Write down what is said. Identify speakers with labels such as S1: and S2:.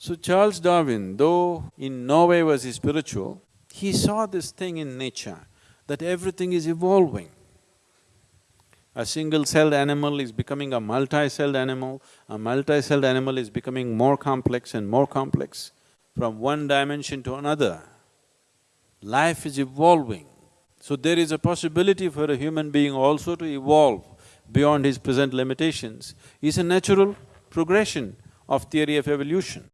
S1: So Charles Darwin, though in no way was he spiritual, he saw this thing in nature, that everything is evolving. A single-celled animal is becoming a multi-celled animal, a multi-celled animal is becoming more complex and more complex, from one dimension to another. Life is evolving. So there is a possibility for a human being also to evolve beyond his present limitations, is a natural progression of theory of evolution.